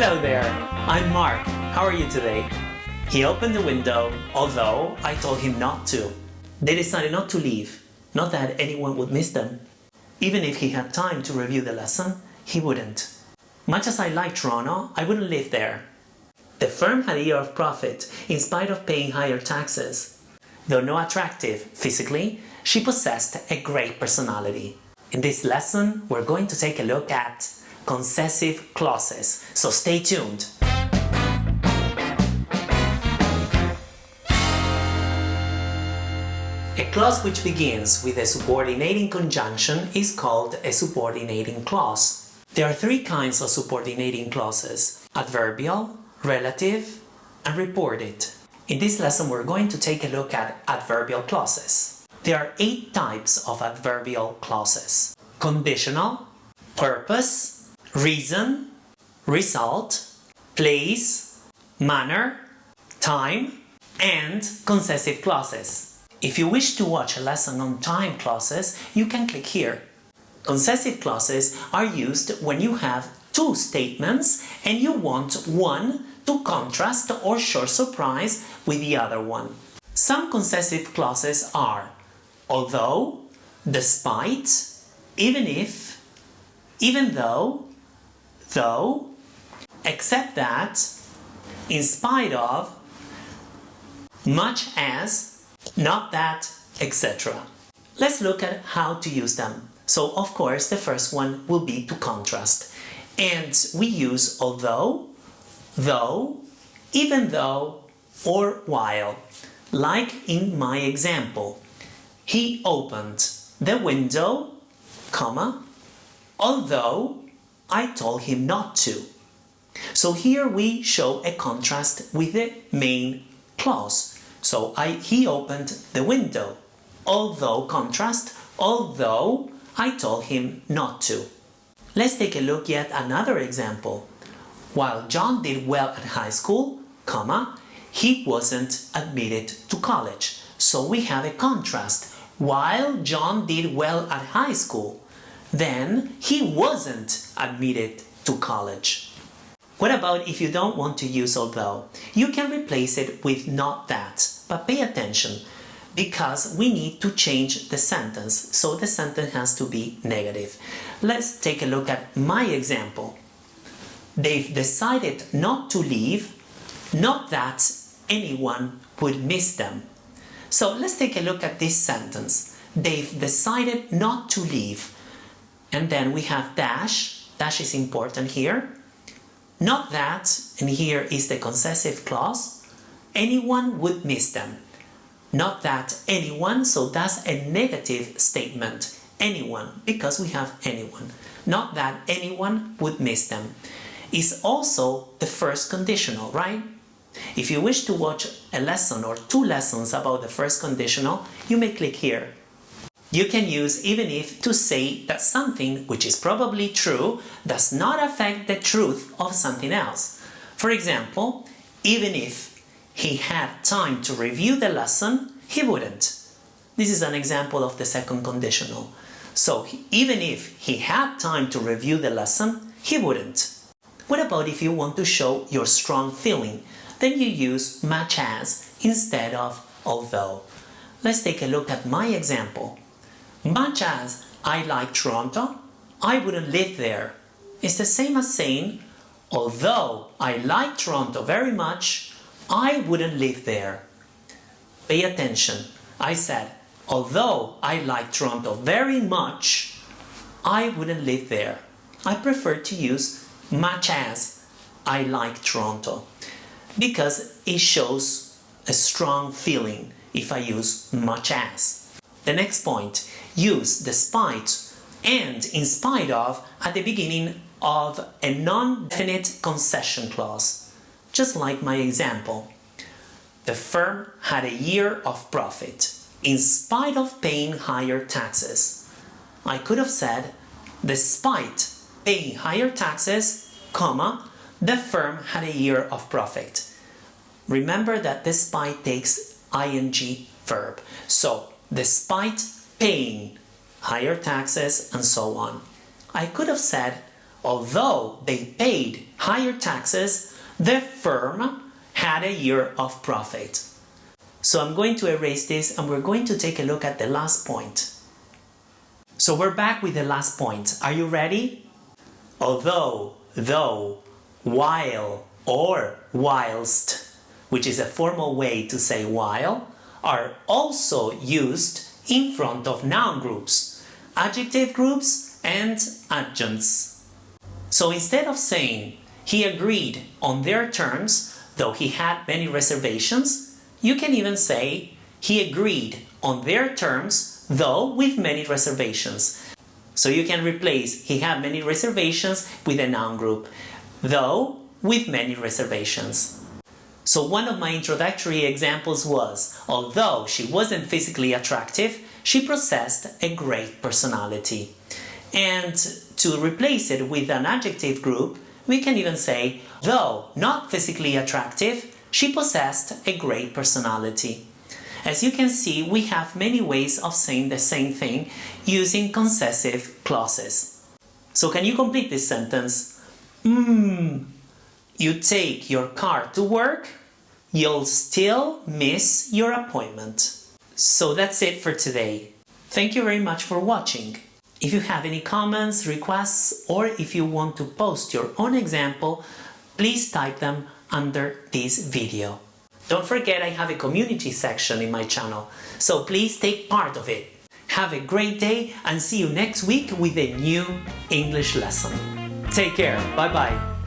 Hello there, I'm Mark. How are you today? He opened the window, although I told him not to. They decided not to leave, not that anyone would miss them. Even if he had time to review the lesson, he wouldn't. Much as I like Toronto, I wouldn't live there. The firm had a year of profit in spite of paying higher taxes. Though not attractive physically, she possessed a great personality. In this lesson, we're going to take a look at concessive clauses, so stay tuned. A clause which begins with a subordinating conjunction is called a subordinating clause. There are three kinds of subordinating clauses, adverbial, relative, and reported. In this lesson we're going to take a look at adverbial clauses. There are eight types of adverbial clauses. Conditional, purpose, reason, result, place, manner, time, and concessive clauses. If you wish to watch a lesson on time clauses, you can click here. Concessive clauses are used when you have two statements and you want one to contrast or show surprise with the other one. Some concessive clauses are although, despite, even if, even though, though, except that, in spite of, much as, not that, etc. Let's look at how to use them. So of course the first one will be to contrast. And we use although, though, even though, or while. Like in my example. He opened the window, comma, although I told him not to. So here we show a contrast with the main clause. So I, he opened the window, although contrast, although I told him not to. Let's take a look at another example. While John did well at high school, comma, he wasn't admitted to college. So we have a contrast. While John did well at high school, then he wasn't admitted to college. What about if you don't want to use although? You can replace it with not that, but pay attention because we need to change the sentence, so the sentence has to be negative. Let's take a look at my example. They've decided not to leave, not that anyone would miss them. So let's take a look at this sentence. They've decided not to leave. And then we have dash, dash is important here, not that, and here is the concessive clause, anyone would miss them. Not that anyone, so that's a negative statement. Anyone, because we have anyone. Not that anyone would miss them. Is also the first conditional, right? If you wish to watch a lesson or two lessons about the first conditional, you may click here. You can use even if to say that something which is probably true does not affect the truth of something else. For example, even if he had time to review the lesson, he wouldn't. This is an example of the second conditional. So even if he had time to review the lesson, he wouldn't. What about if you want to show your strong feeling? Then you use much as instead of although. Let's take a look at my example. Much as I like Toronto, I wouldn't live there. It's the same as saying, although I like Toronto very much, I wouldn't live there. Pay attention. I said, although I like Toronto very much, I wouldn't live there. I prefer to use much as I like Toronto because it shows a strong feeling if I use much as. The next point, use despite and in spite of at the beginning of a non-definite concession clause, just like my example. The firm had a year of profit, in spite of paying higher taxes. I could have said, despite paying higher taxes, comma, the firm had a year of profit. Remember that despite takes ing verb. So despite paying higher taxes and so on. I could have said, although they paid higher taxes, the firm had a year of profit. So I'm going to erase this and we're going to take a look at the last point. So we're back with the last point. Are you ready? Although, though, while, or whilst, which is a formal way to say while, are also used in front of noun groups, adjective groups and adjuncts. So instead of saying he agreed on their terms, though he had many reservations, you can even say he agreed on their terms, though with many reservations. So you can replace he had many reservations with a noun group, though with many reservations. So one of my introductory examples was, although she wasn't physically attractive, she possessed a great personality. And to replace it with an adjective group, we can even say, though not physically attractive, she possessed a great personality. As you can see, we have many ways of saying the same thing using concessive clauses. So can you complete this sentence? Mmm, you take your car to work, you'll still miss your appointment. So that's it for today. Thank you very much for watching. If you have any comments, requests, or if you want to post your own example, please type them under this video. Don't forget I have a community section in my channel, so please take part of it. Have a great day and see you next week with a new English lesson. Take care, bye bye.